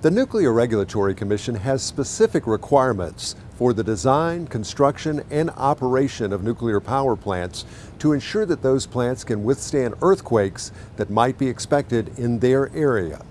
The Nuclear Regulatory Commission has specific requirements for the design, construction, and operation of nuclear power plants to ensure that those plants can withstand earthquakes that might be expected in their area.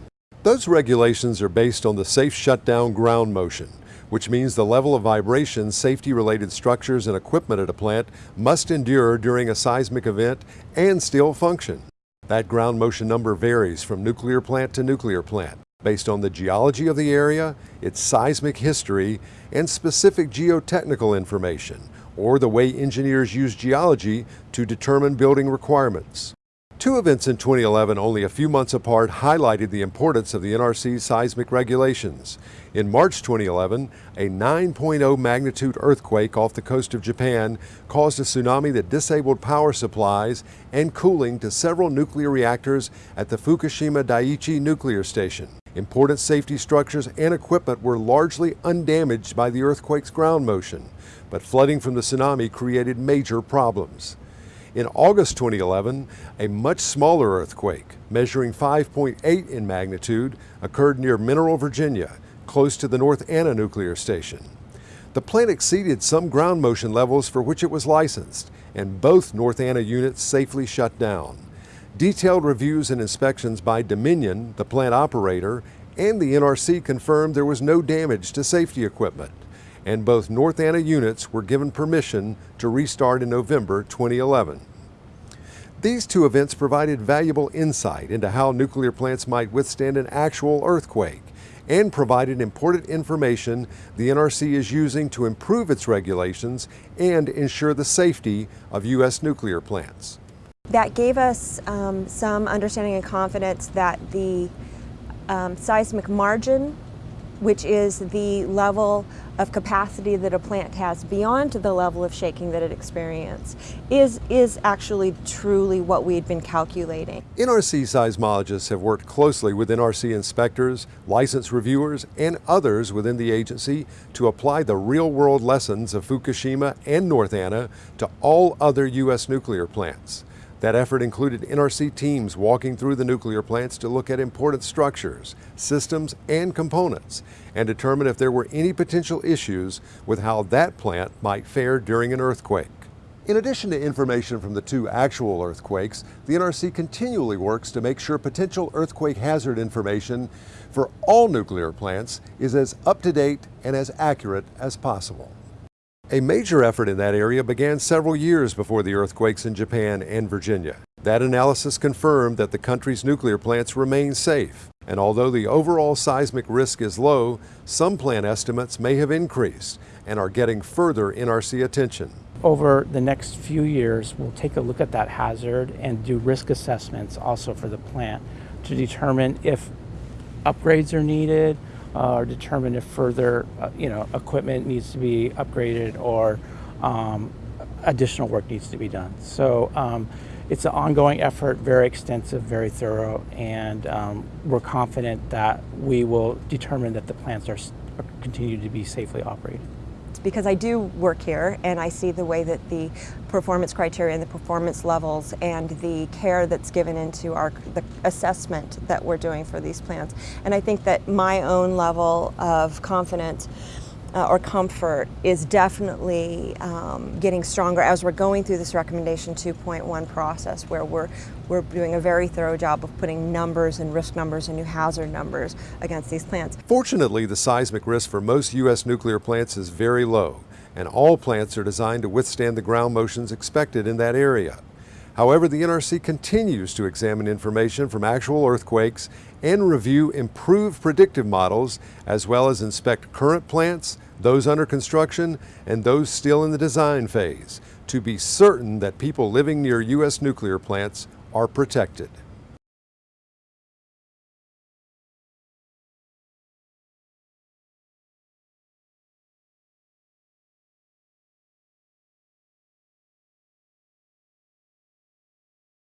Those regulations are based on the safe shutdown ground motion, which means the level of vibration safety-related structures and equipment at a plant must endure during a seismic event and still function. That ground motion number varies from nuclear plant to nuclear plant based on the geology of the area, its seismic history, and specific geotechnical information, or the way engineers use geology to determine building requirements. Two events in 2011, only a few months apart, highlighted the importance of the NRC's seismic regulations. In March 2011, a 9.0 magnitude earthquake off the coast of Japan caused a tsunami that disabled power supplies and cooling to several nuclear reactors at the Fukushima Daiichi nuclear station. Important safety structures and equipment were largely undamaged by the earthquake's ground motion, but flooding from the tsunami created major problems. In August 2011, a much smaller earthquake, measuring 5.8 in magnitude, occurred near Mineral, Virginia, close to the North Anna nuclear station. The plant exceeded some ground motion levels for which it was licensed, and both North Anna units safely shut down. Detailed reviews and inspections by Dominion, the plant operator, and the NRC confirmed there was no damage to safety equipment and both North Anna units were given permission to restart in November 2011. These two events provided valuable insight into how nuclear plants might withstand an actual earthquake and provided important information the NRC is using to improve its regulations and ensure the safety of U.S. nuclear plants. That gave us um, some understanding and confidence that the um, seismic margin which is the level of capacity that a plant has beyond the level of shaking that it experienced, is, is actually truly what we had been calculating. NRC seismologists have worked closely with NRC inspectors, license reviewers, and others within the agency to apply the real-world lessons of Fukushima and North Anna to all other U.S. nuclear plants. That effort included NRC teams walking through the nuclear plants to look at important structures, systems, and components and determine if there were any potential issues with how that plant might fare during an earthquake. In addition to information from the two actual earthquakes, the NRC continually works to make sure potential earthquake hazard information for all nuclear plants is as up-to-date and as accurate as possible. A major effort in that area began several years before the earthquakes in Japan and Virginia. That analysis confirmed that the country's nuclear plants remain safe, and although the overall seismic risk is low, some plant estimates may have increased and are getting further NRC attention. Over the next few years, we'll take a look at that hazard and do risk assessments also for the plant to determine if upgrades are needed, or determine if further uh, you know, equipment needs to be upgraded or um, additional work needs to be done. So um, it's an ongoing effort, very extensive, very thorough, and um, we're confident that we will determine that the plants are continue to be safely operated because I do work here and I see the way that the performance criteria and the performance levels and the care that's given into our the assessment that we're doing for these plants. And I think that my own level of confidence uh, or comfort is definitely um, getting stronger as we're going through this recommendation 2.1 process where we're, we're doing a very thorough job of putting numbers and risk numbers and new hazard numbers against these plants. Fortunately, the seismic risk for most U.S. nuclear plants is very low and all plants are designed to withstand the ground motions expected in that area. However, the NRC continues to examine information from actual earthquakes and review improved predictive models, as well as inspect current plants, those under construction, and those still in the design phase, to be certain that people living near U.S. nuclear plants are protected.